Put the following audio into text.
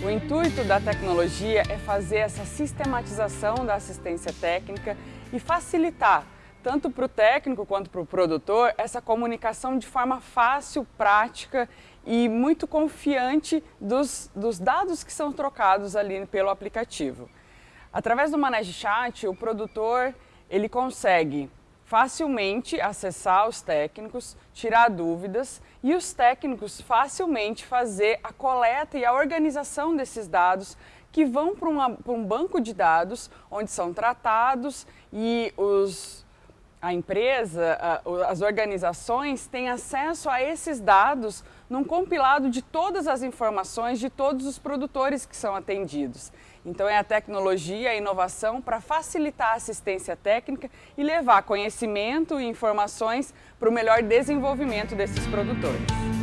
O intuito da tecnologia é fazer essa sistematização da assistência técnica e facilitar, tanto para o técnico quanto para o produtor, essa comunicação de forma fácil, prática e muito confiante dos, dos dados que são trocados ali pelo aplicativo. Através do Manage Chat, o produtor ele consegue facilmente acessar os técnicos, tirar dúvidas e os técnicos facilmente fazer a coleta e a organização desses dados que vão para, para um banco de dados onde são tratados e os, a empresa, as organizações têm acesso a esses dados num compilado de todas as informações de todos os produtores que são atendidos. Então é a tecnologia, a inovação para facilitar a assistência técnica e levar conhecimento e informações para o melhor desenvolvimento desses produtores.